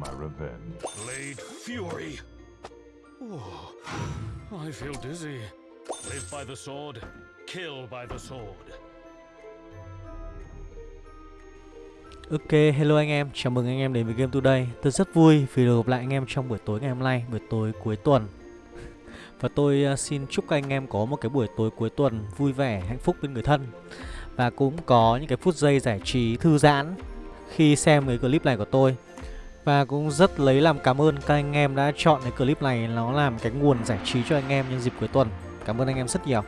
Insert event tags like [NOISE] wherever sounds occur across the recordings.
my revenge. Blade Fury. Oh, I feel dizzy. Live by the sword, kill by the sword. Ok, hello anh em, chào mừng anh em đến với Game Today Tôi rất vui vì được gặp lại anh em trong buổi tối ngày hôm nay, buổi tối cuối tuần [LAUGHS] Và tôi uh, xin chúc các anh em có một cái buổi tối cuối tuần vui vẻ, hạnh phúc bên người thân Và cũng có những cái phút giây giải trí thư giãn khi xem cái clip này của tôi và cũng rất lấy làm cảm ơn các anh em đã chọn cái clip này. Nó làm cái nguồn giải trí cho anh em nhân dịp cuối tuần. Cảm ơn anh em rất nhiều.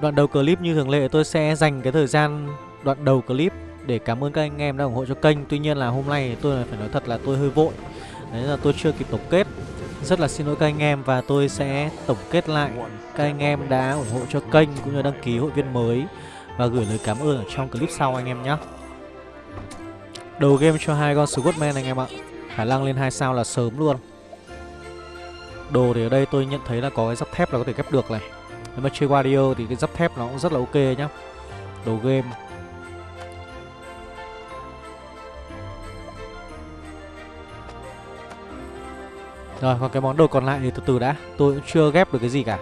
Đoạn đầu clip như thường lệ, tôi sẽ dành cái thời gian đoạn đầu clip để cảm ơn các anh em đã ủng hộ cho kênh. Tuy nhiên là hôm nay tôi phải nói thật là tôi hơi vội. Đấy là tôi chưa kịp tổng kết. Rất là xin lỗi các anh em và tôi sẽ tổng kết lại các anh em đã ủng hộ cho kênh cũng như đăng ký hội viên mới Và gửi lời cảm ơn ở trong clip sau anh em nhé. Đầu game cho hai con Scottman anh em ạ. Khả năng lên hai sao là sớm luôn. Đồ thì ở đây tôi nhận thấy là có cái giáp thép là có thể ghép được này. Nếu mà chơi Warrior thì cái giáp thép nó cũng rất là ok nhá. Đồ game. Rồi, còn cái món đồ còn lại thì từ từ đã. Tôi cũng chưa ghép được cái gì cả.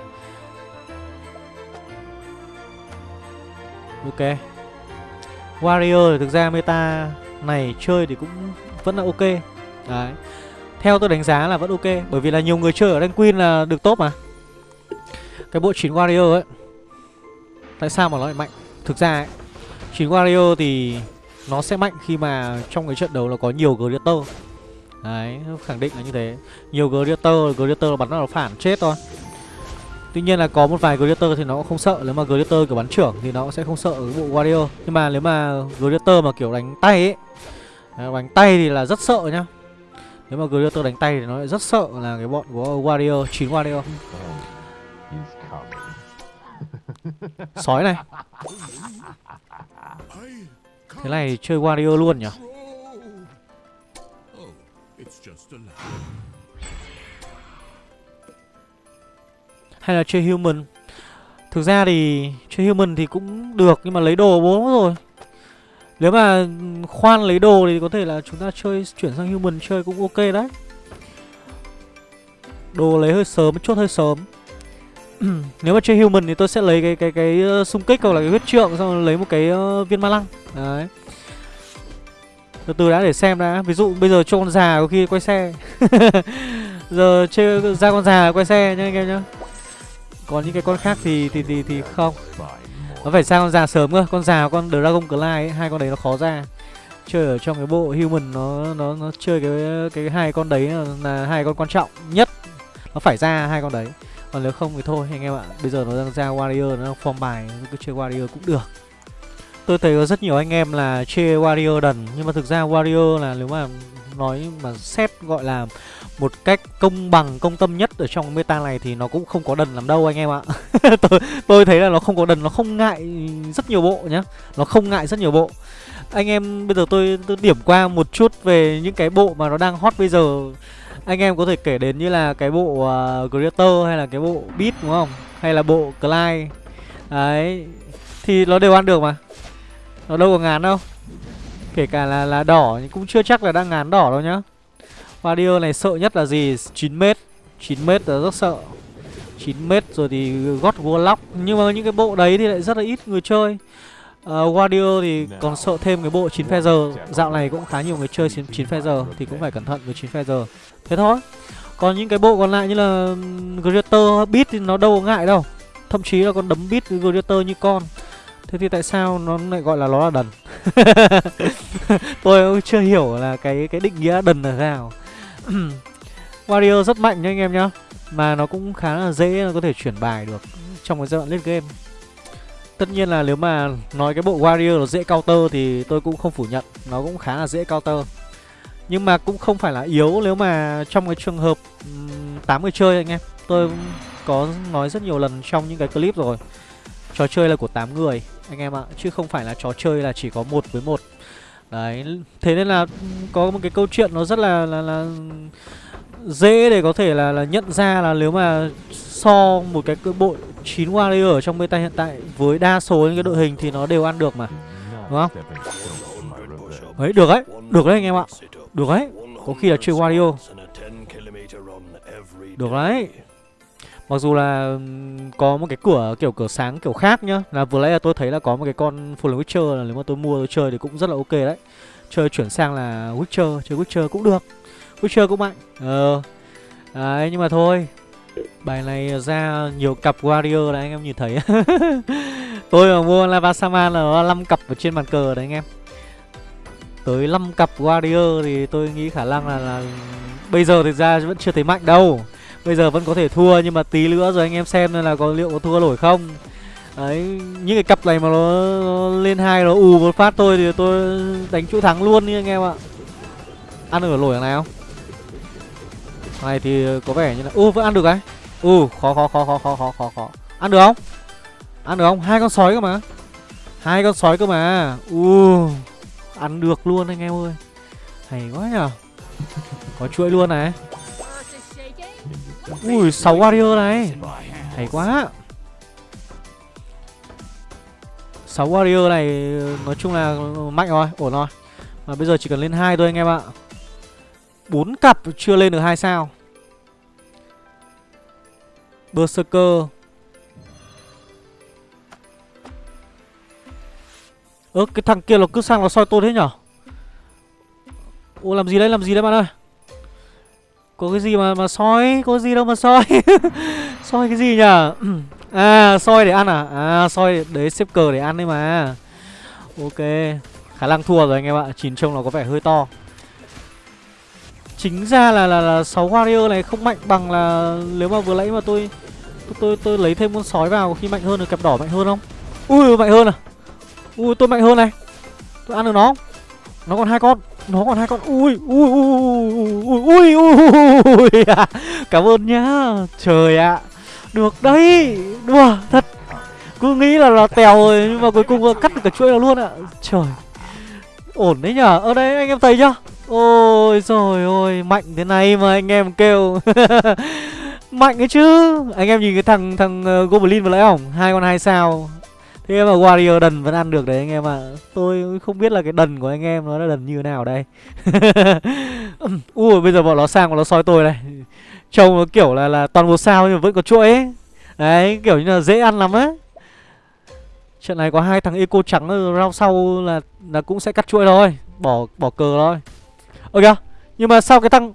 Ok. Warrior thì thực ra meta này chơi thì cũng vẫn là ok. Đấy. Theo tôi đánh giá là vẫn ok Bởi vì là nhiều người chơi ở rank Queen là được tốt mà. Cái bộ 9 Warrior ấy Tại sao mà nó lại mạnh? Thực ra ấy 9 Warrior thì Nó sẽ mạnh khi mà trong cái trận đấu nó có nhiều Greater. Đấy, khẳng định là như thế. Nhiều Greater, Greater bắn nó phản chết thôi. Tuy nhiên là có một vài Greater thì nó cũng không sợ. Nếu mà Greater kiểu bắn trưởng thì nó cũng sẽ không sợ cái bộ Warrior. Nhưng mà nếu mà Greater mà kiểu đánh tay ấy đấy, Đánh tay thì là rất sợ nhá. Nếu mà Greater đánh tay thì nó lại rất sợ là cái bọn của Warrior, 9 Warrior. [LAUGHS] Sói này. Thế này chơi Warrior luôn nhỉ Hay là chơi human? Thực ra thì chơi human thì cũng được Nhưng mà lấy đồ bố rồi. Nếu mà khoan lấy đồ thì có thể là chúng ta chơi chuyển sang human chơi cũng ok đấy. Đồ lấy hơi sớm, chốt hơi sớm. [CLEARS THROAT] Nếu mà chơi human thì tôi sẽ lấy cái cái cái ờ, xung kích hoặc là cái huyết trượng Xong rồi lấy một cái uh, viên ma lăng. Đấy. Từ từ đã để xem đã. Ví dụ bây giờ cho con già có khi quay xe. [LAUGHS] Giờ chơi ra con già quay xe nhá anh em nhá còn những cái con khác thì thì thì thì không. Nó phải sang con già sớm cơ. Con già con dragon clyde ấy, hai con đấy nó khó ra. Chơi ở trong cái bộ human nó nó nó chơi cái cái hai con đấy là, là hai con quan trọng nhất. Nó phải ra hai con đấy. Còn nếu không thì thôi anh em ạ. Bây giờ nó đang ra warrior nó đang form bài cứ chơi warrior cũng được. Tôi thấy có rất nhiều anh em là chơi warrior đần nhưng mà thực ra warrior là nếu mà nói mà xét gọi là một cách công bằng công tâm nhất ở trong meta này thì nó cũng không có đần làm đâu anh em ạ. [LAUGHS] Tôi tôi thấy là nó không có đần nó không ngại rất nhiều bộ nhá. Nó không ngại rất nhiều bộ. Anh em bây giờ tôi, tôi điểm qua một chút về những cái bộ mà nó đang hot bây giờ. Anh em có thể kể đến như là cái bộ uh, Greater hay là cái bộ Beat đúng không? Hay là bộ Clyde. Đấy thì nó đều ăn được mà. Nó đâu có ngán đâu. Kể cả là là đỏ nhưng cũng chưa chắc là đang ngán đỏ đâu nhá. Warrior này sợ nhất là gì? 9m 9m là rất sợ. 9m rồi thì gót Warlock Nhưng mà những cái bộ đấy thì lại rất là ít người chơi. Ờ, uh, Warrior thì còn sợ thêm cái bộ 9 Feather. Dạo này cũng khá nhiều người chơi 9 9 Feather Thì cũng phải cẩn thận với 9 Feather. Thế thôi. Còn những cái bộ còn lại như là Greater, Beat thì nó đâu có ngại đâu. Thậm chí là còn đấm Beat Greater như con. Thế thì tại sao nó lại gọi là nó là đần? [LAUGHS] Tôi cũng chưa hiểu là cái cái định nghĩa đần là sao [CLEARS THROAT] Warrior rất mạnh nha anh em nhá. Mà nó cũng khá là dễ nó có thể chuyển bài được Trong cái giai đoạn late game. Tất nhiên là nếu mà nói cái bộ Warrior nó dễ counter thì tôi cũng không phủ nhận. Nó cũng khá là dễ counter. Nhưng mà cũng không phải là yếu nếu mà trong cái trường hợp um, 8 người chơi anh em. Tôi cũng có nói rất nhiều lần trong những cái clip rồi. Trò chơi là của 8 người anh em ạ. Chứ không phải là trò chơi là chỉ có một với một. Đấy, thế nên là có một cái câu chuyện nó rất là là, là dễ để có thể là là nhận ra là nếu mà so một cái bộ 9 warrior ở trong meta hiện tại với đa số những cái đội hình thì nó đều ăn được mà. Đúng không? Đấy, được đấy, được đấy anh em ạ. Được đấy, có khi là chơi Wario. Được đấy. Mặc dù là có một cái cửa kiểu cửa sáng kiểu khác nhá. Là vừa nãy là tôi thấy là có một cái con Fallen Witcher là nếu mà tôi mua tôi chơi thì cũng rất là ok đấy. Chơi chuyển sang là Witcher, chơi Witcher cũng được. Witcher cũng mạnh. Ờ. Đấy nhưng mà thôi. Bài này ra nhiều cặp Warrior đấy anh em nhìn thấy. [LAUGHS] Tôi mà mua Lava Saman là nó 5 cặp ở trên bàn cờ đấy anh em. Tới 5 cặp Warrior thì tôi nghĩ khả năng là, là Bây giờ thực ra vẫn chưa thấy mạnh đâu. Bây giờ vẫn có thể thua nhưng mà tí nữa rồi anh em xem là có liệu có thua nổi không. Đấy, những cái cặp này mà nó, nó lên hai nó ù một phát tôi thì tôi đánh chỗ thắng luôn đi anh em ạ. Ăn được nổi thằng này không? Thằng này thì có vẻ như là... U vẫn ăn được cái U khó khó khó khó khó khó khó khó. Ăn được không? Ăn được không? Hai con sói cơ mà. Hai con sói cơ mà. U Ăn được luôn anh em ơi. Hay quá nhở Có chuỗi luôn này. Ui 6 warrior này Hay quá 6 warrior này nói chung là mạnh rồi, ổn rồi. Mà bây giờ chỉ cần lên hai thôi anh em ạ. 4 cặp chưa lên được hai sao. Berserker. Ơ cái thằng kia nó cứ sang nó soi tôi thế nhở? Ô làm gì đấy, làm gì đấy bạn ơi? Có cái gì mà mà soi, có gì đâu mà soi. [LAUGHS] soi cái gì nhở? [CLEARS THROAT] À soi để ăn à? À soi đấy xếp cờ để ăn đấy mà. Ok. Khả năng thua rồi anh em ạ. Chín trông nó có vẻ hơi to. Chính ra là là, là 6 warrior này không mạnh bằng là Nếu mà vừa nãy mà tôi tôi, tôi tôi lấy thêm con sói vào Khi mạnh hơn được cặp đỏ mạnh hơn không? Ui mạnh hơn à? Ui tôi mạnh hơn này. Tôi ăn được nó không? Nó còn hai con Nó còn hai con Ui ui ui ui ui ui ui Cảm ơn nhá Trời ạ được đấy Đùa thật Cứ nghĩ là là tèo rồi Nhưng mà cuối cùng cắt được cả chuỗi nó luôn ạ Trời Ổn đấy nhở Ở đây anh em thấy chưa Ôi rồi ôi Mạnh thế này mà anh em kêu Mạnh ấy chứ Anh em nhìn cái thằng thằng Goblin vừa lấy không hai con hai sao Thế mà Warrior đần vẫn ăn được đấy anh em ạ à. Tôi không biết là cái đần của anh em nó là đần như thế nào đây [LAUGHS] Ui bây giờ bọn nó sang bọn nó soi tôi này Trông nó kiểu là là toàn một sao nhưng mà vẫn có chuỗi ấy. Đấy, kiểu như là dễ ăn lắm á. Trận này có hai thằng eco trắng rau sau là là cũng sẽ cắt chuỗi thôi, bỏ bỏ cờ thôi. Ơ kìa, nhưng mà sao cái thằng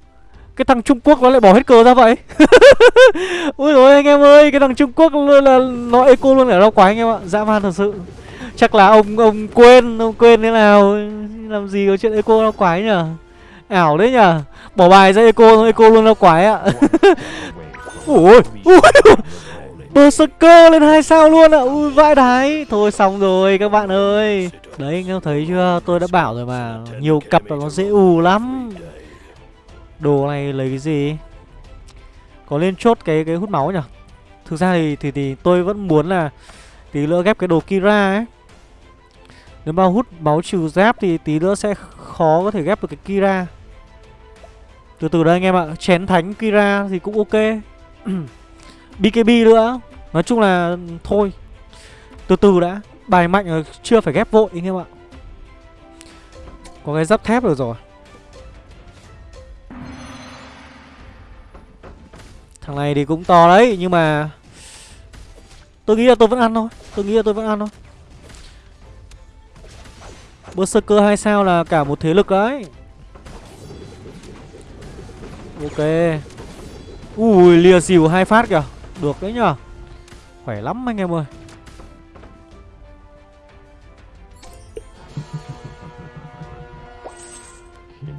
cái thằng Trung Quốc nó lại bỏ hết cờ ra vậy? [LAUGHS] Ui rồi anh em ơi, cái thằng Trung Quốc luôn là nó eco luôn ở rau quái anh em ạ, dã man thật sự. Chắc là ông ông quên, ông quên thế nào. Làm gì có chuyện eco rau quái nhở? Ảo đấy nhở? Bỏ bài ra eco eco luôn đâu quái ạ. [LAUGHS] Ui Ui Berserker lên hai sao luôn ạ. Ui vãi đái. Thôi xong rồi các bạn ơi. Đấy anh em thấy chưa? Tôi đã bảo rồi mà. Nhiều cặp là nó dễ ù lắm. Đồ này lấy cái gì? Có lên chốt cái cái hút máu nhỉ? Thực ra thì, thì thì tôi vẫn muốn là Tí nữa ghép cái đồ Kira ấy. Nếu mà hút máu trừ giáp thì tí nữa sẽ khó có thể ghép được cái Kira. Từ từ đây anh em ạ Chén thánh Kira thì cũng ok. [CLEARS THROAT] BKB nữa Nói chung là thôi. Từ từ đã Bài mạnh chưa phải ghép vội anh em ạ. Có cái giáp thép rồi rồi. Thằng này thì cũng to đấy, Nhưng mà Tôi nghĩ là tôi vẫn ăn thôi, Tôi nghĩ là tôi vẫn ăn thôi. Berserker 2 sao là cả một thế lực đấy. Ok. Ui lìa xỉu hai phát kìa. Được đấy nhở Khỏe lắm anh em ơi.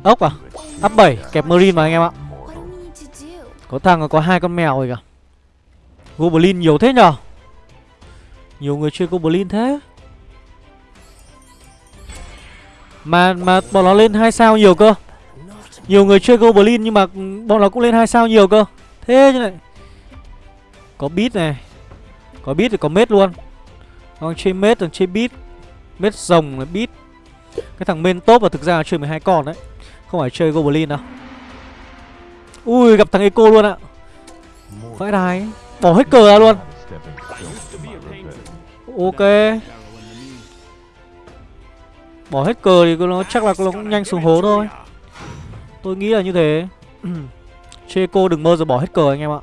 Ốc à? Up 7 kẹp Marine mà anh em ạ. Có thằng có hai con mèo rồi kìa. Goblin nhiều thế nhở Nhiều người chơi Goblin thế. Mà mà bọn nó lên hai sao nhiều cơ. Nhiều người chơi Goblin nhưng mà bọn nó cũng lên hai sao nhiều cơ. Thế chứ này Có beat này. Có beat thì có mết luôn. Còn chơi mết thằng chơi beat. Mết rồng là beat. Cái thằng main top là thực ra là chơi 12 con đấy. Không phải chơi Goblin đâu. Ui, gặp thằng Eco luôn ạ. Vãi đài Bỏ hết cờ ra luôn. Ok. Bỏ hết cờ thì nó chắc là nó cũng nhanh xuống hố thôi. Tôi nghĩ là như thế. [CLEARS THROAT] Checo đừng mơ rồi bỏ hết cờ anh em ạ.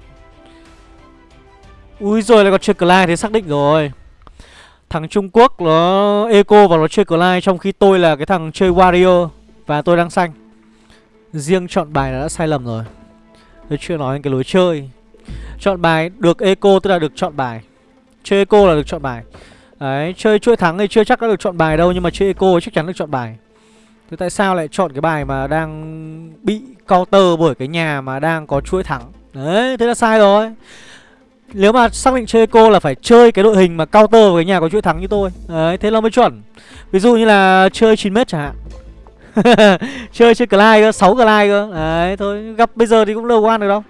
Ui rồi lại còn chơi Clyde thế xác định rồi. Thằng Trung Quốc nó, eco và nó chơi Clyde Trong khi tôi là cái thằng chơi Warrior Và tôi đang xanh. Riêng chọn bài là đã sai lầm rồi. Tôi chưa nói cái lối chơi. Chọn bài được eco tức là được chọn bài. Chơi eco là được chọn bài. Đấy, chơi chuỗi thắng thì chưa chắc đã được chọn bài đâu Nhưng mà chơi eco chắc chắn được chọn bài. Thế tại sao lại chọn cái bài mà đang bị counter bởi cái nhà mà đang có chuỗi thắng? Đấy, thế là sai rồi. Nếu mà xác định chơi eco là phải chơi cái đội hình mà counter với cái nhà có chuỗi thắng như tôi. Đấy, thế là mới chuẩn. Ví dụ như là chơi 9m chẳng hạn. [LAUGHS] chơi chơi Clyde cơ, 6 Clyde cơ. Đấy, thôi, gặp bây giờ thì cũng đâu ăn được đâu.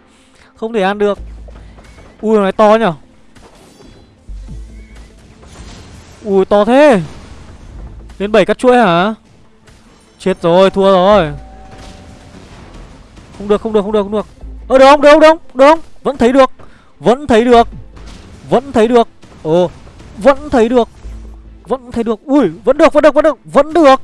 Không thể ăn được. Ui, nó to nhở? Ui, to thế. Đến 7 cắt chuỗi hả? Chết rồi, thua rồi. Không được, không được, không được, không được. Ơ được không, được không, được không, được không? Vẫn thấy được Vẫn thấy được Vẫn thấy được. Ồ, vẫn thấy được Vẫn thấy được. Ui, vẫn được, vẫn được, vẫn được Vẫn được.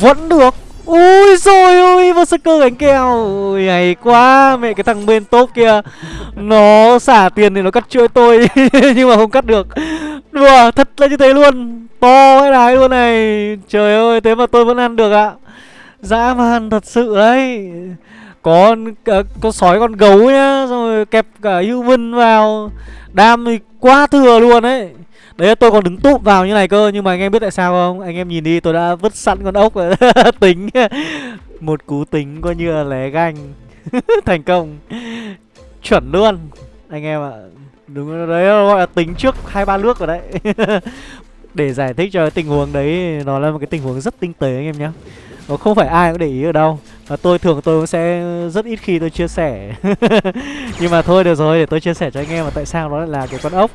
Vẫn được. Ui rồi ôi, Berserker đánh kèo. Ui, hay quá, Mẹ cái thằng bên top kia. Nó xả tiền thì nó cắt chuỗi tôi, [LAUGHS] Nhưng mà không cắt được. Đùa, thật là như thế luôn. To cái đái luôn này. Trời ơi, thế mà tôi vẫn ăn được ạ. Dã man thật sự đấy Có ờ, con sói, con gấu nhá, Xong rồi kẹp cả human vào. Đam thì quá thừa luôn đấy Đấy, tôi còn đứng túp vào như này cơ, Nhưng mà anh em biết tại sao không? Anh em nhìn đi, tôi đã vứt sẵn con ốc rồi. [LAUGHS] Tính. Một cú tính coi như là lé ganh. [LAUGHS] Thành công. Chuẩn luôn. Anh em ạ. Đúng đấy, gọi là tính trước hai ba nước rồi đấy. [LAUGHS] Để giải thích cho tình huống đấy, Nó là một cái tình huống rất tinh tế anh em nhé Nó không phải ai cũng để ý ở đâu. Và tôi thường tôi cũng sẽ rất ít khi tôi chia sẻ. Nhưng mà thôi, được rồi, để tôi chia sẻ cho anh em mà tại sao nó lại là cái con ốc.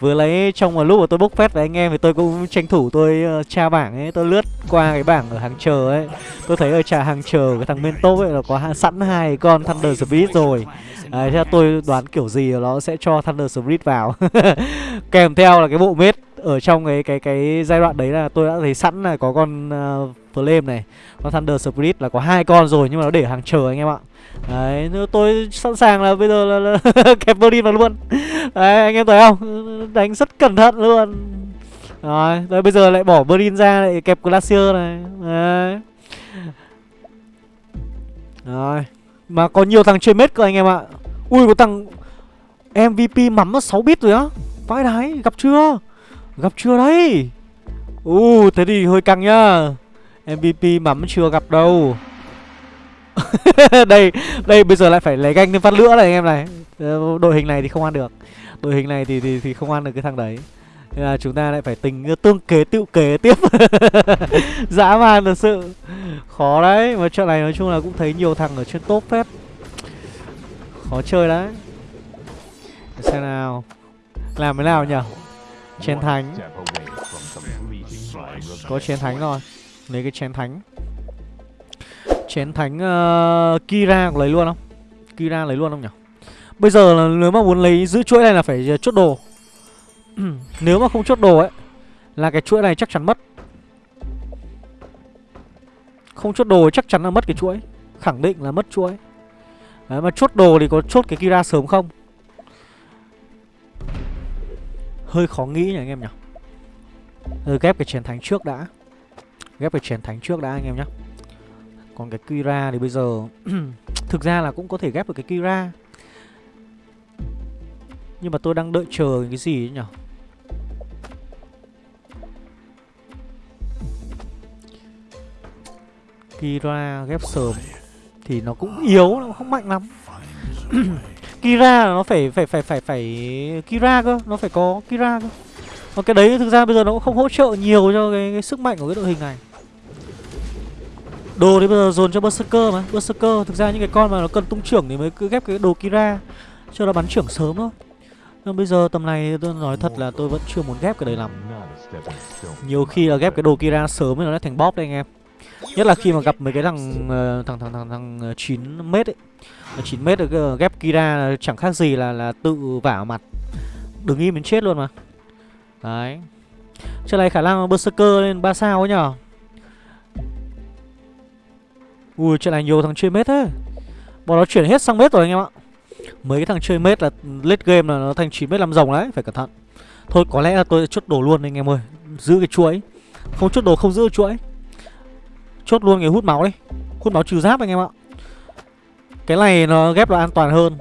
Vừa lấy trong một lúc mà tôi bốc phét với anh em thì tôi cũng tranh thủ tôi uh, tra bảng ấy Tôi lướt qua cái bảng ở hàng chờ ấy. Tôi thấy ở trà hàng chờ cái thằng bên top ấy là có sẵn hai con Thunder Spirit rồi. Đấy, theo tôi đoán kiểu gì nó sẽ cho Thunder Spirit vào. [LAUGHS] Kèm theo là cái bộ mết ở trong cái cái cái giai đoạn đấy là tôi đã thấy sẵn là có con uh, Flame này. Con Thunder Spirit là có hai con rồi nhưng mà nó để hàng chờ anh em ạ. Đấy, tôi sẵn sàng là bây giờ là, là [LAUGHS] kẹp Berlin vào luôn. Đấy, anh em thấy không? Đánh rất cẩn thận luôn. Rồi, rồi bây giờ lại bỏ Berlin ra lại kẹp Glacier này. Đấy. Rồi Mà có nhiều thằng chơi mết cơ anh em ạ. Ui, có thằng MVP mắm 6 bit rồi á. Vãi đái, gặp chưa? Gặp chưa đấy? U, thế thì hơi căng nhá. MVP mắm chưa gặp đâu. [LAUGHS] đây đây bây giờ lại phải lấy ganh thêm phát nữa này anh em này. Ờ, đội hình này thì không ăn được. Đội hình này thì thì thì không ăn được cái thằng đấy. Nên là chúng ta lại phải tình tương kế tự kế tiếp. [LAUGHS] Dã man thật sự. Khó đấy, mà trận này nói chung là cũng thấy nhiều thằng ở trên top phép khó chơi đấy. Để xem nào. Làm thế nào nhở chén thánh. Có chén thánh rồi. Lấy cái chén thánh. Chén thánh uh, Kira có lấy luôn không? Kira lấy luôn không nhỉ? Bây giờ là nếu mà muốn lấy giữ chuỗi này là phải chốt đồ. [CLEARS THROAT] Nếu mà không chốt đồ ấy Là cái chuỗi này chắc chắn mất. Không chốt đồ chắc chắn là mất cái chuỗi. Khẳng định là mất chuỗi. Đấy mà chốt đồ thì có chốt cái Kira sớm không? Hơi khó nghĩ nhỉ anh em nhỉ? Ừ, Ghép cái chén thánh trước đã. Ghép cái chén thánh trước đã anh em nhé còn cái Kira thì bây giờ [CLEARS THROAT] Thực ra là cũng có thể ghép được cái Kira Nhưng mà tôi đang đợi chờ cái gì ấy nhỉ Kira ghép sớm Thì nó cũng yếu, nó không mạnh lắm [CLEARS THROAT] Kira nó phải phải phải phải phải Kira cơ, nó phải có Kira cơ. Còn cái đấy thực ra bây giờ nó cũng không hỗ trợ nhiều cho cái, cái sức mạnh của cái đội hình này. Đồ thì bây giờ dồn cho Berserker mà. Berserker, thực ra những cái con mà nó cần tung trưởng thì mới cứ ghép cái đồ Kira, Cho nó bắn trưởng sớm thôi. Nhưng bây giờ tầm này, tôi nói thật là tôi vẫn chưa muốn ghép cái đấy lắm. Nhiều khi là ghép cái đồ Kira sớm thì nó lại thành bóp đấy anh em. Nhất là khi mà gặp mấy cái thằng ờ, thằng thằng thằng thằng ờ, 9 mét ấy. 9 mét được ờ, ghép Kira chẳng khác gì là là tự vả mặt. Đừng im đến chết luôn mà. Đấy. Trận này khả năng Berserker lên 3 sao ấy nhở? Ui, chuyện này nhiều thằng chơi mết thế. Bọn nó chuyển hết sang mết rồi anh em ạ. Mấy cái thằng chơi mết là late game là nó thành 9 mết 5 rồng đấy, Phải cẩn thận. Thôi, có lẽ là tôi chốt đồ luôn anh em ơi. Giữ cái chuỗi. Không chốt đồ, không giữ chuỗi. Chốt luôn cái hút máu đi. Hút máu trừ giáp anh em ạ. Cái này nó ghép là an toàn hơn.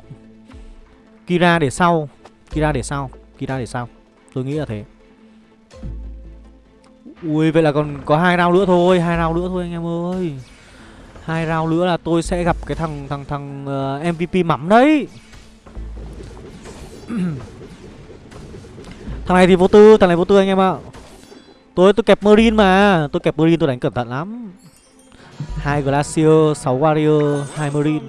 Kira để sau. Kira để sau. Kira để sau. Tôi nghĩ là thế. Ui, vậy là còn có hai round nữa thôi. Hai round nữa thôi anh em ơi hai round nữa là tôi sẽ gặp cái thằng thằng thằng ờ, uh, MVP mắm đấy. [CLEARS THROAT] Thằng này thì vô tư, thằng này vô tư anh em ạ. Tôi tôi kẹp Marine mà Tôi kẹp Marine tôi đánh cẩn thận lắm. Hai Glacier, 6 Warrior, hai Marine.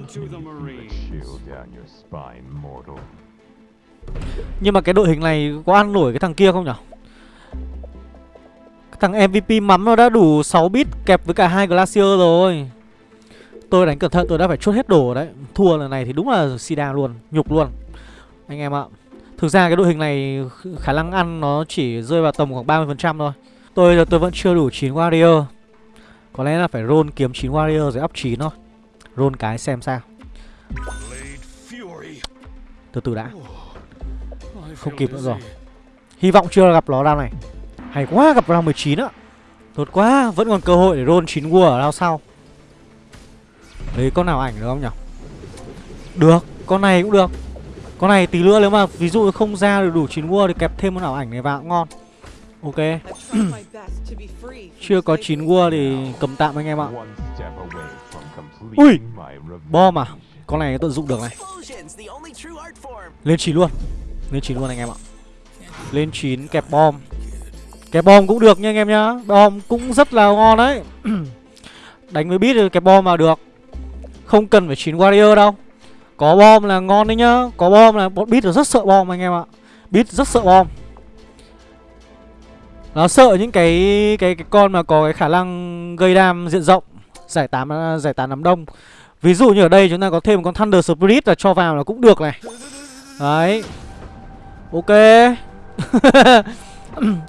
Nhưng mà cái đội hình này có ăn nổi cái thằng kia không nhở? Cái thằng MVP mắm nó đã đủ 6 bit kẹp với cả hai Glacier rồi. Tôi đánh cẩn thận tôi đã phải chốt hết đồ đấy. Thua lần này thì đúng là Sida luôn, nhục luôn. Anh em ạ Thực ra cái đội hình này khả năng ăn nó chỉ rơi vào tầm khoảng 30% thôi. Tôi là tôi vẫn chưa đủ 9 warrior. Có lẽ là phải roll kiếm 9 warrior rồi up 9 thôi. Roll cái xem sao. Từ từ đã. Không kịp nữa rồi. Hy vọng chưa gặp nó round này. Hay quá gặp round 19 á. Tốt quá Vẫn còn cơ hội để roll 9 war ở round sau. Đấy con nào ảnh được không nhỉ? Được, Con này cũng được. Con này tí nữa nếu mà ví dụ không ra được đủ 9 World Thì kẹp thêm con nào ảnh này vào cũng ngon. Ok. Chưa có 9 World thì cầm tạm anh em ạ. Ui! Bom à? Con này tận dụng được này. Lên 9 luôn. Lên 9 luôn anh em ạ. Lên 9 kẹp bom. Kẹp bom cũng được nha anh em nhá. Bom cũng rất là ngon đấy. [CLEARS THROAT] Đánh với bit kẹp bom vào được. Không cần phải chín warrior đâu. Có bom là ngon đấy nhá. Có bom là bọn bit là rất sợ bom anh em ạ. Bit rất sợ bom. Nó sợ những cái cái cái con mà có cái khả năng gây đam diện rộng, Giải tán giải tán đám đông. Ví dụ như ở đây chúng ta có thêm một con Thunder Spirit là cho vào là cũng được này. Đấy. Ok. [LAUGHS]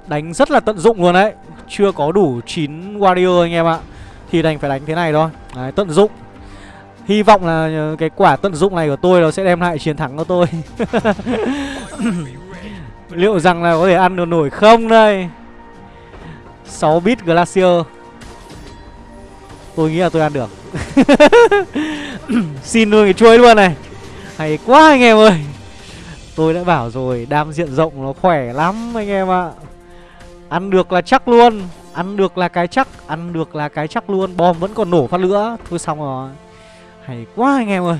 Đánh rất là tận dụng luôn đấy. Chưa có đủ 9 warrior anh em ạ. Thì đành phải đánh thế này thôi. Đấy, tận dụng. Hy vọng là cái quả tận dụng này của tôi nó sẽ đem lại chiến thắng cho tôi. [LAUGHS] Liệu rằng là có thể ăn được nổi không đây? 6 bit Glacier. Tôi nghĩ là tôi ăn được. [LAUGHS] Xin luôn cái chuối luôn này. Hay quá anh em ơi. Tôi đã bảo rồi, Đam diện rộng nó khỏe lắm anh em ạ. Ăn được là chắc luôn. Ăn được là cái chắc. Ăn được là cái chắc luôn. Bom vẫn còn nổ phát nữa Thôi xong rồi. Hay quá anh em ơi.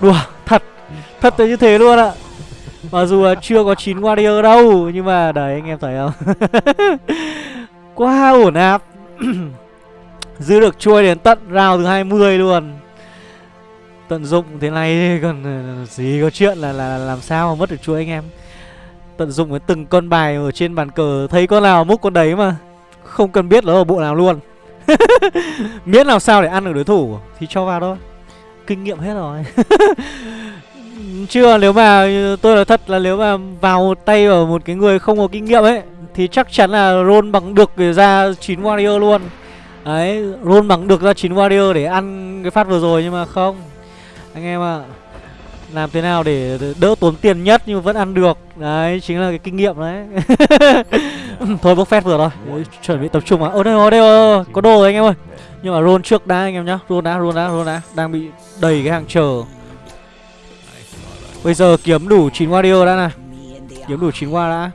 Đùa thật Thật tới như thế luôn ạ. Mặc dù là chưa có 9 warrior đâu Nhưng mà đấy anh em thấy không? [LAUGHS] Quá ổn áp [CLEARS THROAT] Giữ được chuôi đến tận round thứ 20 luôn. Tận dụng thế này [LAUGHS] còn ờ, gì có chuyện là, là làm sao mà mất được chuôi anh em? Tận dụng với từng con bài ở trên bàn cờ Thấy con nào múc con đấy mà Không cần biết nó ở bộ nào luôn. [LAUGHS] Miễn làm sao để ăn được đối thủ Thì cho vào thôi. Kinh nghiệm hết rồi. [LAUGHS] Chưa nếu mà tôi nói thật là nếu mà vào tay ở một cái người không có kinh nghiệm ấy Thì chắc chắn là roll bằng được để ra 9 warrior luôn. Đấy, roll bằng được ra 9 warrior để ăn cái phát vừa rồi nhưng mà không. Anh em ạ Làm thế nào để đỡ tốn tiền nhất nhưng vẫn ăn được. Đấy, chính là cái kinh nghiệm đấy. [LAUGHS] Thôi bốc phép vừa rồi. Chuẩn bị tập trung à Ơ đây rồi, đây rồi, có đồ rồi anh em ơi. Nhưng mà roll trước đã anh em nhá. Roll đã, roll đã, roll đã. Đang bị đầy cái hàng chờ. Bây giờ kiếm đủ 9 warrior đã này. Kiếm đủ 9 war đã.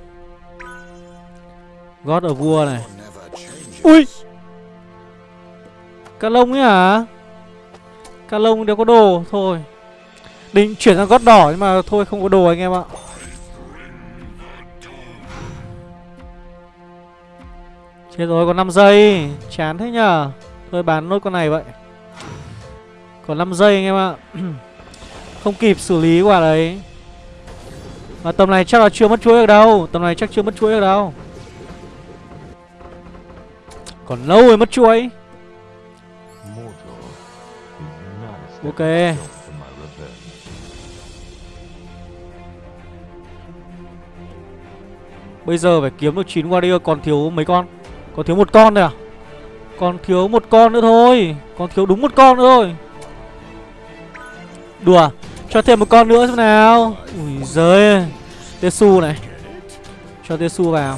God ở vua này. Ui! Cá lông ấy hả? Cá lông đều có đồ. Thôi. Định chuyển sang gót đỏ nhưng mà thôi không có đồ anh em ạ. Chết rồi còn 5 giây. Chán thế nhờ tôi bán nốt con này vậy. Còn 5 giây anh em ạ. [CLEARS THROAT] Không kịp xử lý quả đấy. Mà tầm này chắc là chưa mất chuỗi được đâu. Tầm này chắc chưa mất chuỗi được đâu. Còn lâu rồi mất chuỗi. Ok. Bây giờ phải kiếm được 9 warrior còn thiếu mấy con? Còn thiếu một con thôi à? Còn thiếu một con nữa thôi. Còn thiếu đúng một con nữa thôi. Đùa, Cho thêm một con nữa xem nào. Ui giời Tesu này. Cho Tesu vào.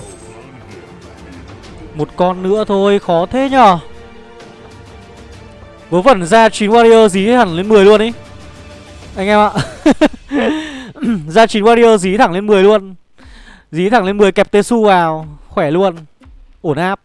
Một con nữa thôi, Khó thế nhở. Vớ vẩn ra 9 warrior dí hẳn lên 10 luôn ý. Anh em ạ. [LAUGHS] Ra 9 warrior dí thẳng lên 10 luôn. Dí thẳng lên 10 kẹp Tesu vào. Khỏe luôn. Ổn áp.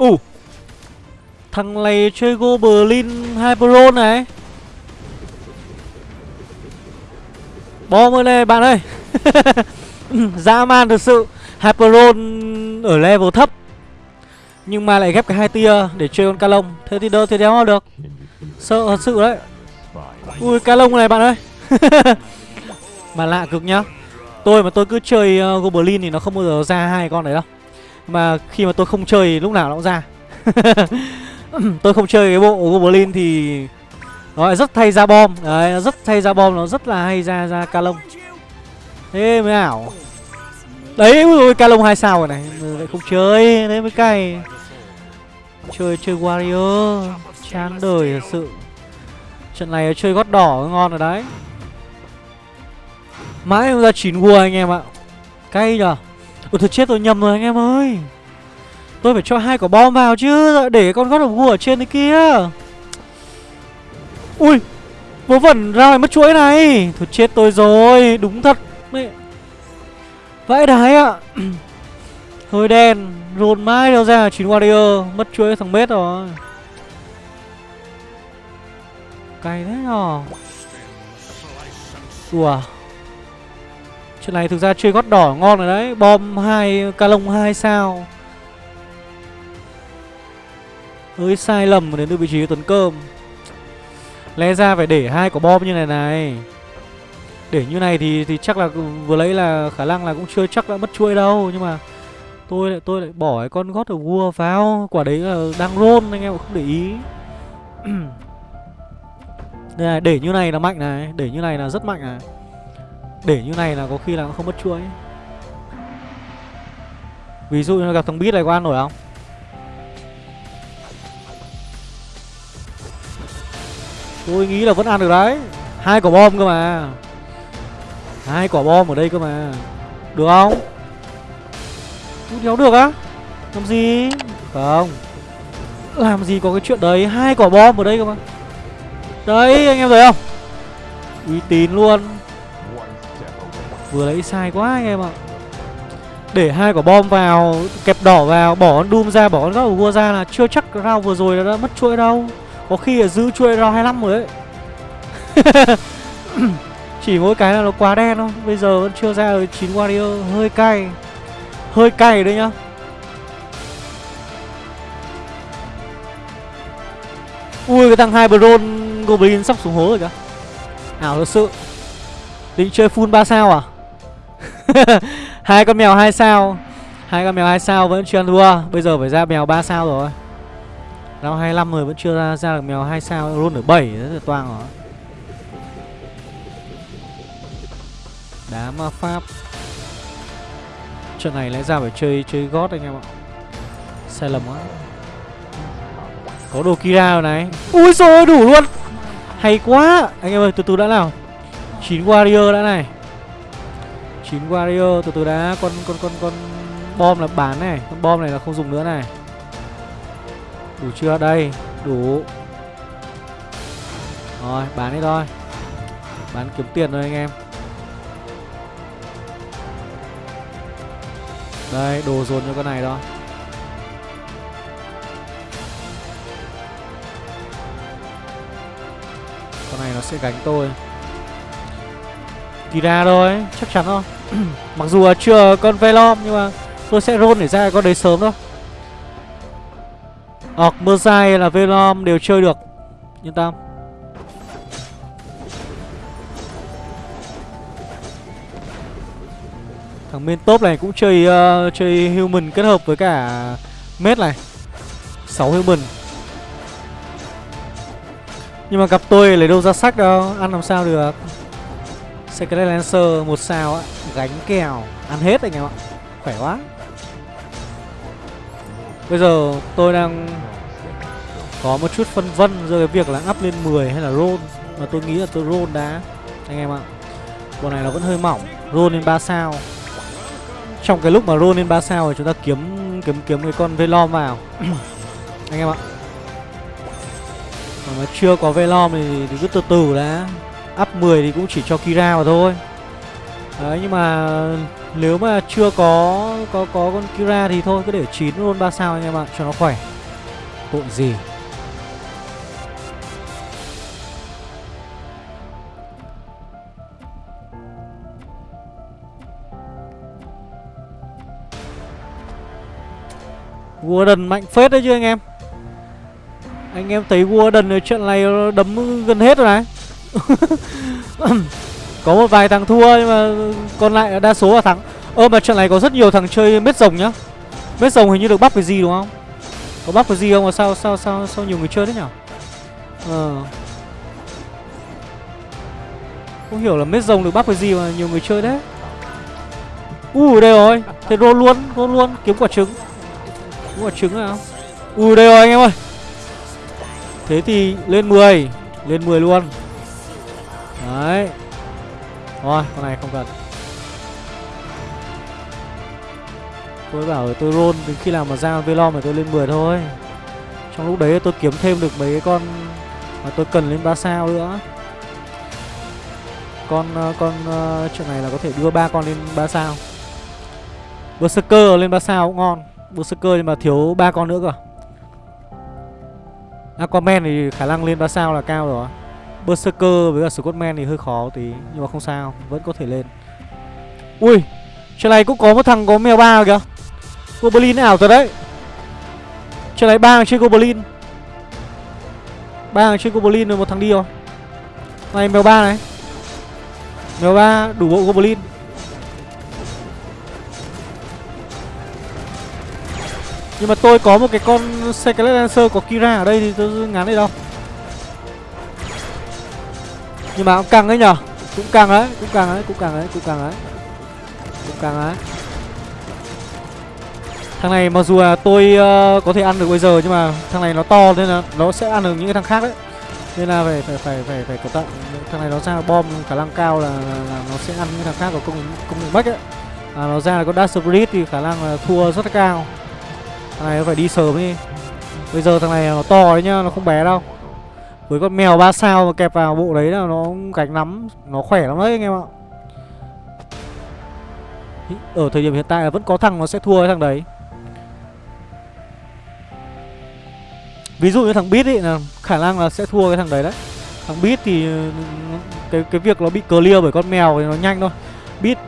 Ủ Thằng này chơi Goblin Hyperon này. Bom ơi này bạn ơi. [LAUGHS] Dã man thực sự Hyperon ở level thấp. Nhưng mà lại ghép cái hai tia để chơi con ca lông Thế thì đâu thì đéo được. Sợ thật sự đấy. Ui ca lông này bạn ơi. [LAUGHS] Mà lạ cực nhá. Tôi mà tôi cứ chơi uh, Goblin thì nó không bao giờ ra hai con đấy đâu. Mà khi mà tôi không chơi lúc nào nó cũng ra. [LAUGHS] Tôi không chơi cái bộ Goblin thì Nó lại rất thay ra bom. Đấy, nó rất thay ra bom, Nó rất là hay ra ra ca lông Thế mới ảo. Đấy, ui ôi ca lông hai sao rồi này. Lại không chơi Đấy mới cay. Chơi chơi Warrior Chán đời thật sự. Trận này chơi gót đỏ ngon rồi đấy. Mãi không ra chín vua anh em ạ. Cay nhở Ủa, thật chết tôi nhầm rồi anh em ơi. Tôi phải cho hai quả bom vào chứ Để con gót đồng vua ở trên đấy kia. Ui, Vớ vẩn ra ngoài mất chuỗi này. Thôi chết tôi rồi, Đúng thật. Mẹ. Vãi đái ạ. [CLEARS THROAT] Hơi đen Rồn mãi đâu ra 9 warrior, Mất chuỗi thằng mết rồi. Cay thế nhở? Ủa? Chuyện này thực ra chơi gót đỏ ngon rồi đấy. Bom hai ca lông hai sao. Hơi sai lầm đến từ vị trí tuấn cơm lẽ ra phải để hai quả bom như này này. Để như này thì thì chắc là vừa lấy là khả năng là cũng chưa chắc đã mất chuỗi đâu. Nhưng mà tôi lại tôi lại bỏ cái con gót ở vua vào quả đấy là đang roll anh em không để ý. [CLEARS THROAT] Đây này, để như này là mạnh này. Để như này là rất mạnh này để như này là có khi là không mất chuỗi. Ví dụ như gặp thằng bít này có ăn nổi không? Tôi nghĩ là vẫn ăn được đấy. Hai quả bom cơ mà. Hai quả bom ở đây cơ mà. Được không? Út đéo được á. Làm gì? Không. Làm gì có cái chuyện đấy? Hai quả bom ở đây cơ mà. Đấy, anh em thấy không? Uy tín luôn. Vừa lấy sai quá anh em ạ. Để hai quả bom vào, Kẹp đỏ vào, Bỏ con Doom ra, Bỏ con góc vua ra là chưa chắc round vừa rồi đã mất chuỗi đâu. Có khi là giữ chuỗi round 25 rồi đấy. [LAUGHS] Chỉ mỗi cái là nó quá đen thôi, Bây giờ vẫn chưa ra được 9 warrior, Hơi cay. Hơi cay đấy nhá. Ui, cái thằng bron Goblin sắp xuống hố rồi kìa. Ảo thật sự, Định chơi full 3 sao à? [LAUGHS] hai con mèo hai sao? Hai con mèo hai sao vẫn chưa ăn thua. Bây giờ phải ra mèo ba sao rồi. Round 25 rồi vẫn chưa ra, ra được mèo hai sao luôn ở 7 rất là toang rồi. Đá ma pháp. Trận này lẽ ra phải chơi chơi gót anh em ạ. Sai lầm quá. Có đồ Kira rồi này. Ui rồi đủ luôn. Hay quá. Anh em ơi từ từ đã nào. Chín warrior đã này. 9 warrior từ từ đã, Con con con con bom là bán này. Con bom này là không dùng nữa này. Đủ chưa? Đây, Đủ. Rồi, bán đi thôi. Bán kiếm tiền thôi anh em. Đây, đồ dồn cho con này đó. Con này nó sẽ gánh tôi. Kira thôi, Chắc chắn thôi [CLEARS THROAT] Mặc dù là chưa con Velom Nhưng mà tôi sẽ roll để ra con đấy sớm thôi. Hoặc Merzai là Velom đều chơi được. Yên tâm. Thằng main top này cũng chơi uh, chơi human kết hợp với cả mết này. 6 human. Nhưng mà gặp tôi lấy đâu ra sách đâu Ăn làm sao được. Secret Lancer một sao á Gánh kèo. Ăn hết anh em ạ. Khỏe quá. Bây giờ tôi đang Có một chút phân vân giữa cái việc là up lên 10 hay là roll. Mà tôi nghĩ là tôi roll đá Anh em ạ. Bộ này nó vẫn hơi mỏng. Roll lên 3 sao. Trong cái lúc mà roll lên 3 sao thì chúng ta kiếm kiếm kiếm cái con Velom vào. [COUGHS] Anh em ạ. Còn mà chưa có Velom thì, thì cứ từ từ đã. Up 10 thì cũng chỉ cho Kira mà thôi Đấy, nhưng mà nếu mà chưa có có có con Kira thì thôi, cứ để 9 luôn 3 sao anh em ạ, cho nó khỏe. Tội gì. Warden mạnh phết đấy chứ anh em Anh em thấy Warden ở trận này đấm gần hết rồi này [LAUGHS] Có một vài thằng thua, nhưng mà còn lại đa số là thắng. Ơ, mà trận này có rất nhiều thằng chơi mết rồng nhá. Mết rồng hình như được bắp cái gì đúng không? Có bắp cái gì không? Mà sao sao sao sao nhiều người chơi thế nhở? Ờ. Không hiểu là mết rồng được bắp cái gì mà nhiều người chơi đấy Ui đây rồi. Thế roll luôn roll luôn. Kiếm quả trứng. Kiếm quả trứng nào. Ui đây rồi, anh em ơi. Thế thì lên 10 Lên 10 luôn. Đấy. Thôi, con này không cần. Tôi bảo tôi roll, đến khi nào mà ra Velom thì tôi lên 10 thôi. Trong lúc đấy tôi kiếm thêm được mấy cái con Mà tôi cần lên 3 sao nữa. Con ờ, con ờ, chuyện này là có thể đưa ba con lên 3 sao. Berserker lên 3 sao cũng ngon. Berserker nhưng mà thiếu ba con nữa cơ. Aquaman thì khả năng lên 3 sao là cao rồi. Berserker với cả Scottman thì hơi khó tí Nhưng mà không sao, vẫn có thể lên. Ui, trên này cũng có một thằng có mèo ba kìa. Goblin ảo thật đấy. Trên này ba thằng Goblin. Ba thằng Goblin rồi một thằng đi rồi. Này mèo ba này. Mèo ba đủ bộ Goblin. Nhưng mà tôi có một cái con Secret Lancer có Kira ở đây thì tôi ngán đây đâu. Nhưng mà cũng căng đấy nhở Cũng căng đấy, cũng căng đấy, cũng căng đấy, cũng căng đấy Cũng căng đấy Thằng này mặc dù là tôi uh, có thể ăn được bây giờ nhưng mà thằng này nó to nên là nó sẽ ăn được những cái thằng khác đấy. Nên là phải phải phải phải phải cẩn thận. Thằng này nó ra bom khả năng cao là, là, là nó sẽ ăn những thằng khác của công công nghệ bách ấy. À, nó ra là con Dash Spirit thì khả năng là thua rất là cao. Thằng này nó phải đi sớm đi. Bây giờ thằng này nó to đấy nhá, nó không bé đâu. Với con mèo 3 sao mà kẹp vào bộ đấy là nó gánh lắm, nó khỏe lắm đấy anh em ạ. Ở thời điểm hiện tại là vẫn có thằng nó sẽ thua cái thằng đấy. Ví dụ như thằng bit ấy là khả năng là sẽ thua cái thằng đấy đấy. Thằng bit thì ừ, cái cái việc nó bị clear bởi con mèo thì nó nhanh thôi. Bit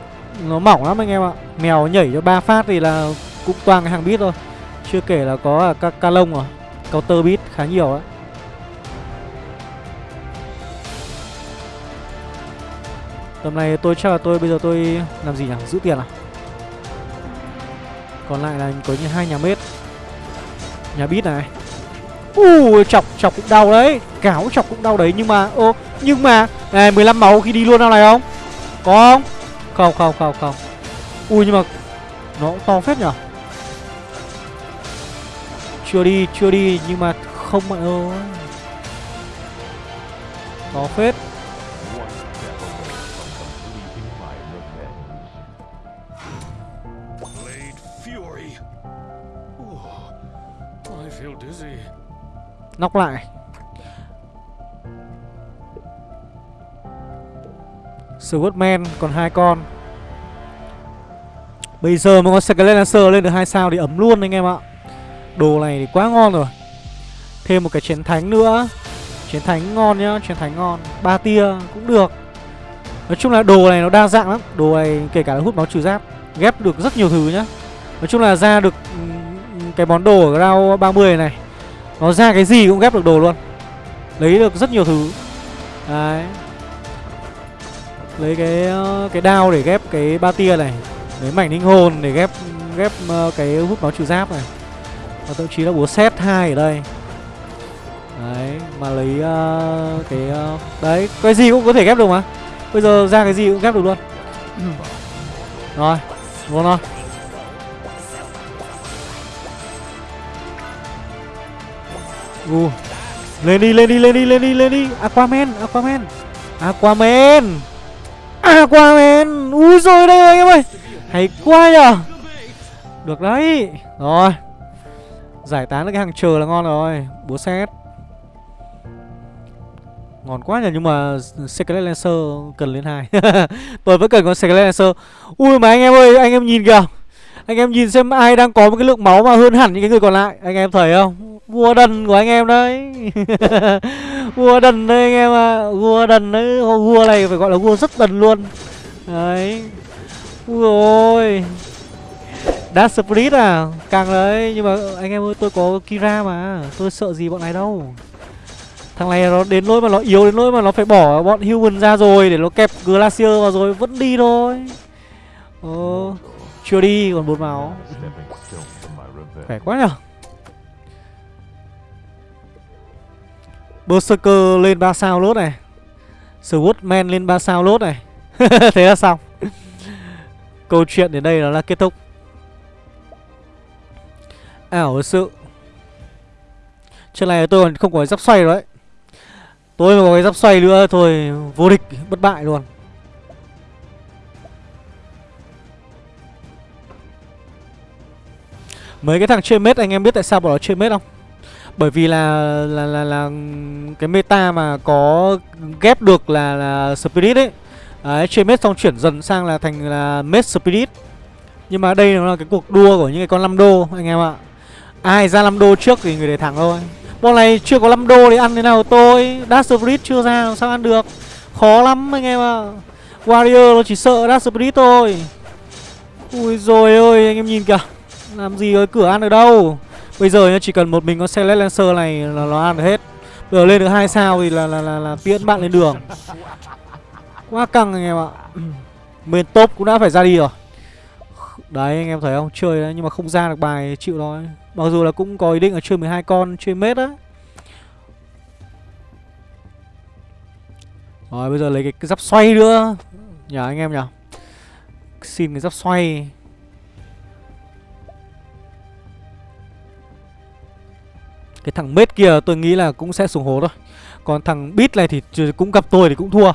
nó mỏng lắm anh em ạ. Mèo nhảy cho ba phát thì là cũng toàn cái hàng bit thôi. Chưa kể là có ca, ca lông rồi Counter bit khá nhiều đấy. Tầm này tôi chắc là tôi, bây giờ tôi làm gì nhỉ? Giữ tiền à? Còn lại là có như hai nhà mết Nhà bít này. Ui, chọc chọc cũng đau đấy. Cáo chọc cũng đau đấy, nhưng mà, ô, Nhưng mà, này 15 máu khi đi luôn nào này không? Có không? Không không không không. Ui, nhưng mà Nó cũng to phết nhở? Chưa đi chưa đi, nhưng mà không bạn ơi To phết. Nóc lại. Swordman còn hai con. Bây giờ mà con Scarlet Lancer lên được hai sao thì ấm luôn anh em ạ. Đồ này thì quá ngon rồi. Thêm một cái chiến thánh nữa. Chiến thánh ngon nhá, chiến thánh ngon. Ba tia cũng được. Nói chung là đồ này nó đa dạng lắm. Đồ này kể cả là hút máu trừ giáp Ghép được rất nhiều thứ nhá. Nói chung là ra được cái món đồ ở round 30 này. Nó ra cái gì cũng ghép được đồ luôn. Lấy được rất nhiều thứ. Đấy. Lấy cái ờ, cái đao để ghép cái ba tia này. Lấy mảnh linh hồn để ghép ghép ờ, cái hút máu trừ giáp này. Và thậm chí là búa set hai ở đây. Đấy mà lấy ờ, cái ờ, đấy cái gì cũng có thể ghép được mà. Bây giờ ra cái gì cũng ghép được luôn. Rồi luôn thôi u. Lên đi lên đi lên đi lên đi lên đi aquaman. Aquaman. Aquaman. Aquaman ui rồi đây anh em ơi. Hay quá nhở được đấy. Rồi. Giải tán được cái hàng chờ là ngon rồi. Búa xét ngon quá nhỉ nhưng mà Secret Lancer cần lên hai. [LAUGHS] Tôi vẫn cần con Secret Lancer. Ui mà anh em ơi, anh em nhìn kìa. Anh em nhìn xem ai đang có một cái lượng máu mà hơn hẳn những cái người còn lại. Anh em thấy không? Vua đần của anh em đấy. [LAUGHS] Vua đần đấy anh em ạ. À. vua đần đấy. Vua này phải gọi là vua rất đần luôn. Đấy. Ui ôi. Đã split à? Càng đấy. Nhưng mà anh em ơi, tôi có Kira mà. Tôi sợ gì bọn này đâu. Thằng này nó đến nỗi mà nó yếu, đến nỗi mà nó phải bỏ bọn human ra rồi Để nó kẹp Glacier vào rồi. Vẫn đi thôi. Ờ Chưa đi, còn bốn máu. Khỏe quá nhở? Berserker lên 3 sao lốt này. Swordman lên 3 sao lốt này. [LAUGHS] Thế là xong. Câu chuyện đến đây nó là kết thúc. Ảo sự. Trên này tôi còn không có giáp xoay rồi đấy. Tôi mà có cái giáp xoay nữa thôi, Vô địch, bất bại luôn. Mấy cái thằng chơi mết anh em biết tại sao bọn nó chơi mết không? Bởi vì là là là là cái meta mà có ghép được là là spirit ấy. Đấy, chơi mết xong chuyển dần sang là thành là mết spirit. Nhưng mà đây nó là cái cuộc đua của những cái con 5 đô anh em ạ. Ai ra 5 đô trước thì người để thẳng thôi. Bọn này chưa có 5 đô thì ăn thế nào tôi? Dash Spirit chưa ra làm sao ăn được? Khó lắm anh em ạ. Warrior nó chỉ sợ Dash Spirit thôi. Ui rồi ơi, anh em nhìn kìa. Làm gì có cửa ăn ở đâu Bây giờ nhá chỉ cần một mình con Celeste Lancer này là nó ăn được hết. Bây giờ lên được hai sao thì là là là, là tiễn bạn lên đường. Quá căng anh em ạ. [CLEARS THROAT] Bên top cũng đã phải ra đi rồi. Đấy anh em thấy không? Chơi đấy nhưng mà không ra được bài chịu thôi. Mặc dù là cũng có ý định là chơi 12 con Chơi mết á. Rồi bây giờ lấy cái, cái giáp xoay nữa. Nhờ anh em nhờ. Xin cái giáp xoay. Cái thằng mết kia tôi nghĩ là cũng sẽ xuống hố thôi. Còn thằng bit này thì cũng gặp tôi thì cũng thua.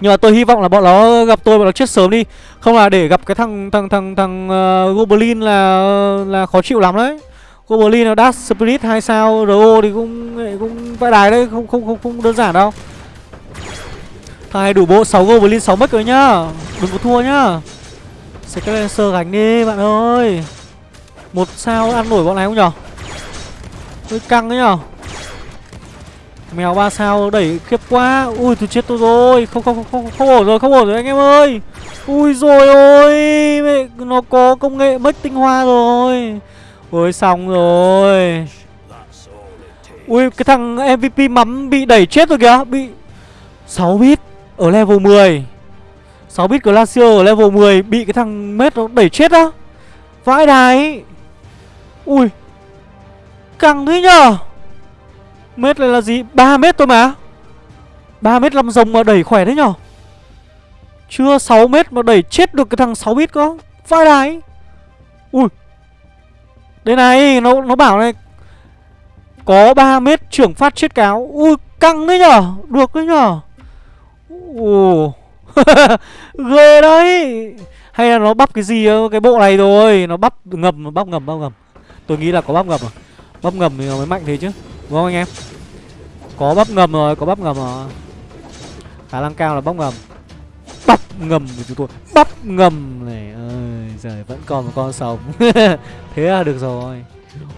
Nhưng mà tôi hy vọng là bọn nó gặp tôi bọn nó chết sớm đi. Không là để gặp cái thằng thằng thằng thằng uh, Goblin là là khó chịu lắm đấy. Goblin là dark Spirit 2 sao RO thì cũng cũng vãi đài đấy không không không không đơn giản đâu. Thằng này đủ bộ 6 Goblin 6 mất rồi nhá. Đừng có thua nhá. Sẽ cái sơ gánh đi bạn ơi. Một sao ăn nổi bọn này không nhở? Hơi căng ấy nhở Mèo ba sao đẩy khiếp quá. Ui tôi chết tôi rồi. Không không không không không ổn rồi không ổn rồi anh em ơi. Ui rồi ôi. Mẹ, Nó có công nghệ mất tinh hoa rồi. Ôi xong rồi. Ui cái thằng MVP mắm bị đẩy chết rồi kìa. Bị 6 bit ở level 10 6 bit Glacier ở level 10 Bị cái thằng mết nó đẩy chết á. Vãi đài Ui Căng thế nhờ. Mét này là gì? 3 mét thôi mà. 3 mét 5 rồng mà đẩy khỏe thế nhở Chưa 6 mét mà đẩy chết được cái thằng 6 mét có. Vai đài Ui. Đây này, Nó nó bảo này. Có 3 mét trưởng phát chết cáo. Ui, căng đấy nhở Được đấy nhở Ồ. [LAUGHS] Ghê đấy. Hay là nó bắp cái gì, cái bộ này rồi. Nó bắp, ngầm bắp ngầm bắp ngầm. Tôi nghĩ là có bắp ngầm rồi Bắp ngầm thì mới mạnh thế chứ Đúng không anh em? Có bắp ngầm rồi Có bắp ngầm rồi. Khả năng cao là bắp ngầm. Bắp ngầm của chúng tôi Bắp ngầm này ơi Trời vẫn còn một con sống. [LAUGHS] Thế là được rồi.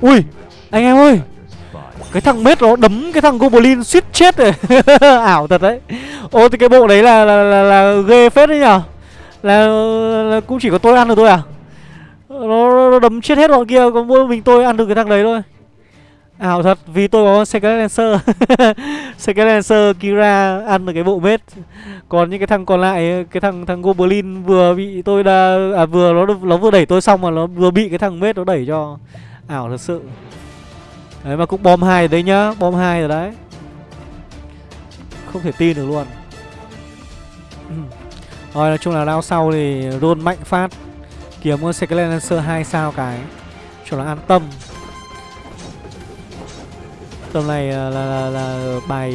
Ui Anh em ơi cái thằng mết nó đấm cái thằng goblin suýt chết rồi. [LAUGHS] Ảo thật đấy. Ô thì cái bộ đấy là là, là, là ghê phết đấy nhở. Là, là cũng chỉ có tôi ăn được thôi à? Nó, nó đấm chết hết bọn kia còn mỗi mình tôi ăn được cái thằng đấy thôi. À, ảo thật vì tôi có Secret Lancer. [LAUGHS] Secret Lancer, Kira ăn được cái bộ mết Còn những cái thằng còn lại, Cái thằng thằng Goblin vừa bị tôi đã À vừa nó nó vừa đẩy tôi xong mà nó vừa bị cái thằng mết nó đẩy cho Ảo thật sự. Đấy, mà cũng bom hai đấy nhá, Bom hai rồi đấy. Không thể tin được luôn. [CLEARS THROAT] Rồi, nói chung là round sau thì roll mạnh phát. Kiếm Secret Lancer 2 sao cái. Cho nó an tâm. Tầm này là, là, là, là bài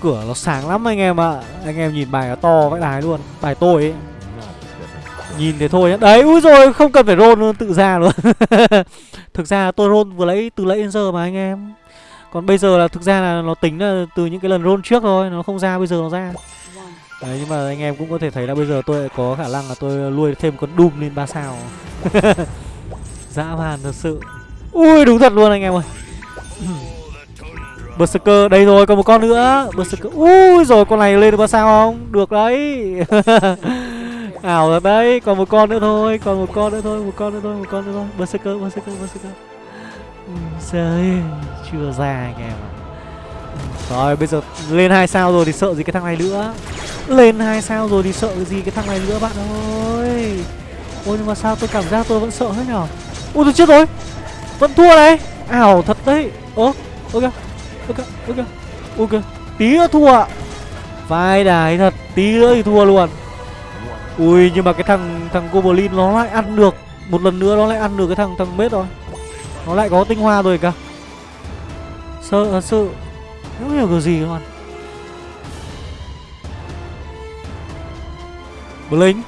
cửa nó sáng lắm anh em ạ. Anh em nhìn bài nó to vãi đái luôn. Bài tôi ấy. Nhìn thế thôi nhá. Đấy úi rồi không cần phải roll luôn tự ra luôn. [LAUGHS] Thực ra tôi roll vừa lấy từ lấy đến giờ mà anh em. Còn bây giờ là thực ra là nó tính là từ những cái lần roll trước thôi Nó không ra bây giờ nó ra. Đấy nhưng mà anh em cũng có thể thấy là bây giờ tôi có khả năng là tôi nuôi thêm con Doom lên ba sao. [LAUGHS] Dã man thật sự. Ui đúng thật luôn anh em ơi. [CLEARS THROAT] Berserker, đây rồi, còn một con nữa. Berserker, ui rồi, con này lên được bao sao không? Được đấy. [LAUGHS] Ảo rồi đấy, còn một con nữa thôi, còn một con nữa thôi, một con nữa thôi, một con nữa thôi. Berserker Berserker Berserker. Trời chưa ra anh em ạ. Rồi, bây giờ lên hai sao rồi thì sợ gì cái thằng này nữa? Lên hai sao rồi thì sợ gì cái thằng này nữa, bạn ơi? Ôi, nhưng mà sao tôi cảm giác tôi vẫn sợ hết nhở? Ui, tôi chết rồi. Vẫn thua đấy. Ảo thật đấy ok ok. Ok. Tí nữa thua vai đài thật tí nữa thì thua luôn. Ui, nhưng mà cái thằng thằng goblin nó lại ăn được. Một lần nữa nó lại ăn được cái thằng thằng mết rồi. Nó lại có tinh hoa rồi cả sợ à, thật sự không hiểu cái gì luôn Blink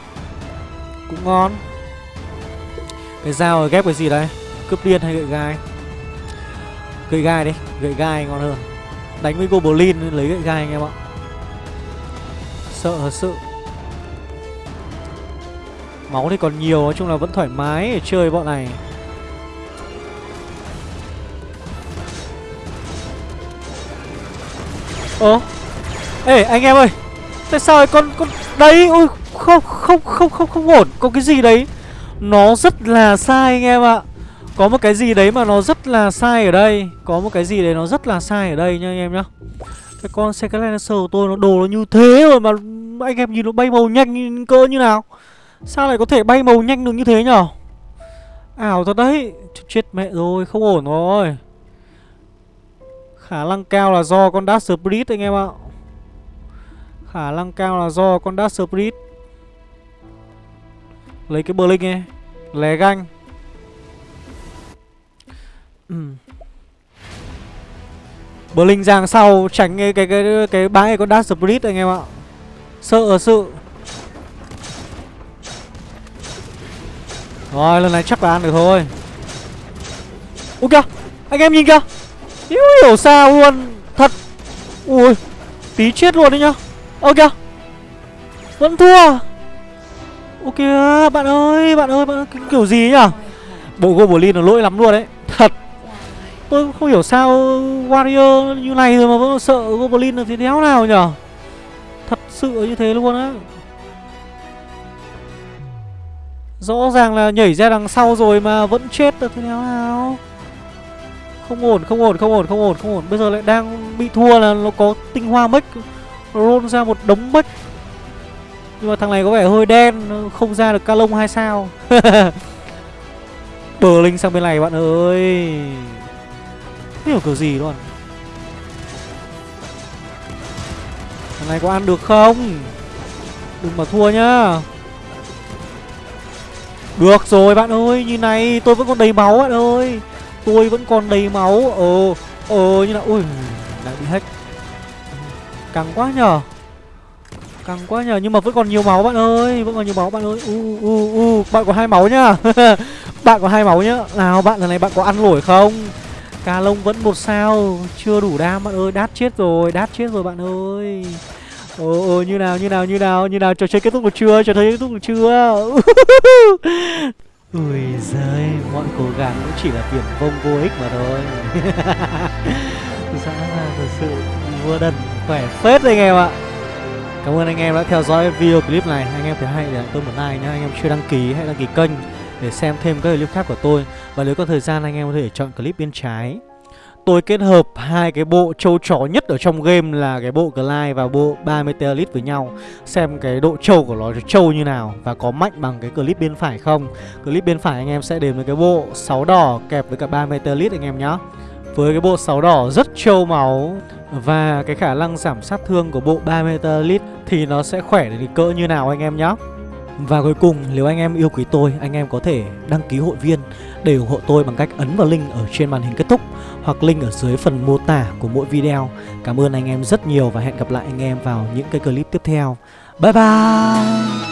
Cũng ngon. Cái dao ghép cái gì đây? Cướp điên hay gậy gai? Gậy gai đi, Gậy gai ngon hơn. Đánh với Goblin lấy gậy gai anh em ạ. Sợ thật sự. Máu thì còn nhiều, Nói chung là vẫn thoải mái để chơi bọn này. Ơ, Ê, anh em ơi, Tại sao con con, Đấy, ui, không không không không không ổn. Có cái gì đấy? Nó rất là sai anh em ạ. Có một cái gì đấy mà nó rất là sai ở đây. Có một cái gì đấy nó rất là sai ở đây nha anh em nhá. Cái con Skylander của tôi nó đồ nó như thế rồi mà Anh em nhìn nó bay màu nhanh cỡ như nào. Sao lại có thể bay màu nhanh được như thế nhở? Ảo thật đấy. Chết mẹ rồi, không ổn rồi. Khả năng cao là do con Dash Spirit anh em ạ. Khả năng cao là do con Dash Spirit. Lấy cái Blink ấy. Lé ganh ừ. Blink giang sau, tránh cái cái cái cái bãi con Dash Spirit anh em ạ. Sợ sự. Rồi, lần này chắc là ăn được thôi. Ui kìa, Anh em nhìn kìa. Hiểu hiểu sao luôn. Thật. Ui, Tí chết luôn đấy nhá. Ơ kìa. Vẫn thua. Ok bạn ơi Bạn ơi bạn ơi, kiểu gì nhỉ? Bộ Goblin là lỗi lắm luôn đấy. Tôi không hiểu sao Warrior như này rồi mà vẫn sợ Goblin là thế đéo nào nhở? Thật sự như thế luôn á. Rõ ràng là nhảy ra đằng sau rồi mà vẫn chết được thế nào nào. Không ổn, không ổn, không ổn, không ổn, không ổn. Bây giờ lại đang bị thua là nó có tinh hoa mech Roll ra một đống mech. Nhưng mà thằng này có vẻ hơi đen Không ra được ca lông hay sao? [LAUGHS] Bờ linh sang bên này bạn ơi hiểu kiểu gì luôn. Thằng này có ăn được không? Đừng mà thua nhá. Được rồi bạn ơi, như này tôi vẫn còn đầy máu bạn ơi. Tôi vẫn còn đầy máu. Ờ, ờ như là Ui, lại bị hack. Căng quá nhờ. Căng quá nhờ, nhưng mà vẫn còn nhiều máu bạn ơi. Vẫn còn nhiều máu bạn ơi. U, u, u, bạn có hai máu nhá. [LAUGHS] Bạn có hai máu nhá. Nào bạn lần này bạn có ăn nổi không? Cà lông vẫn một sao Chưa đủ đam. Bạn ơi, đát chết rồi Đát chết rồi bạn ơi. Ồ, ồ như nào như nào như nào như nào trò chơi kết thúc được chưa? Trò chơi kết thúc được chưa? [LAUGHS] Ui giời mọi cố gắng cũng chỉ là tiền vông vô ích mà thôi. [LAUGHS] Dã là thật sự vua đần khỏe phết anh em ạ. Cảm ơn anh em đã theo dõi video clip này. Anh em thấy hay để tôi một like nhé anh em chưa đăng ký hãy đăng ký kênh để xem thêm các clip khác của tôi và nếu có thời gian, anh em có thể chọn clip bên trái tôi kết hợp hai cái bộ trâu chó nhất ở trong game là cái bộ Glide và bộ 3 Meteorite với nhau Xem cái độ trâu của nó trâu như nào Và có mạnh bằng cái clip bên phải không Clip bên phải anh em sẽ đến với cái bộ 6 đỏ kẹp với cả 3 Meteorite anh em nhé. Với cái bộ 6 đỏ rất trâu máu Và cái khả năng giảm sát thương của bộ 3 Meteorite Thì nó sẽ khỏe đến cỡ như nào anh em nhé và cuối cùng, nếu anh em yêu quý tôi, Anh em có thể đăng ký hội viên Để ủng hộ tôi bằng cách ấn vào link ở trên màn hình kết thúc Hoặc link ở dưới phần mô tả của mỗi video. Cảm ơn anh em rất nhiều Và hẹn gặp lại anh em vào những cái clip tiếp theo. Bye bye!